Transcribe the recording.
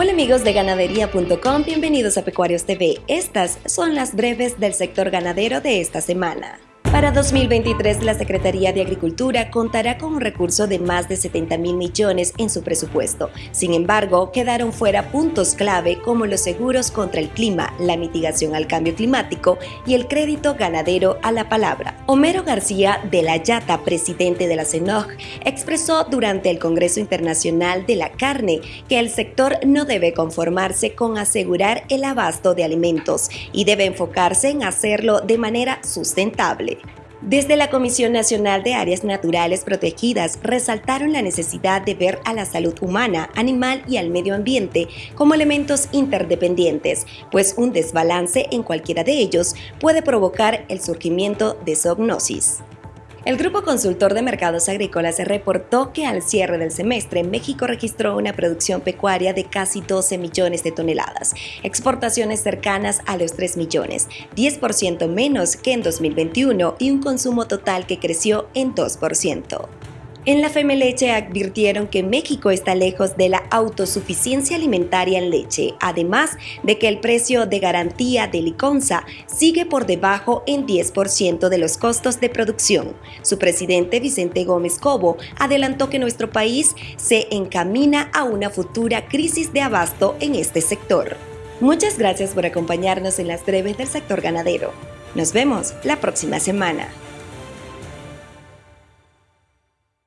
Hola amigos de ganadería.com, bienvenidos a Pecuarios TV. Estas son las breves del sector ganadero de esta semana. Para 2023, la Secretaría de Agricultura contará con un recurso de más de 70 mil millones en su presupuesto. Sin embargo, quedaron fuera puntos clave como los seguros contra el clima, la mitigación al cambio climático y el crédito ganadero a la palabra. Homero García de la Yata, presidente de la CENOG, expresó durante el Congreso Internacional de la Carne que el sector no debe conformarse con asegurar el abasto de alimentos y debe enfocarse en hacerlo de manera sustentable. Desde la Comisión Nacional de Áreas Naturales Protegidas resaltaron la necesidad de ver a la salud humana, animal y al medio ambiente como elementos interdependientes, pues un desbalance en cualquiera de ellos puede provocar el surgimiento de zoognosis. El Grupo Consultor de Mercados Agrícolas reportó que al cierre del semestre México registró una producción pecuaria de casi 12 millones de toneladas, exportaciones cercanas a los 3 millones, 10% menos que en 2021 y un consumo total que creció en 2%. En la Femeleche advirtieron que México está lejos de la autosuficiencia alimentaria en leche, además de que el precio de garantía de Liconza sigue por debajo en 10% de los costos de producción. Su presidente Vicente Gómez Cobo adelantó que nuestro país se encamina a una futura crisis de abasto en este sector. Muchas gracias por acompañarnos en las breves del sector ganadero. Nos vemos la próxima semana.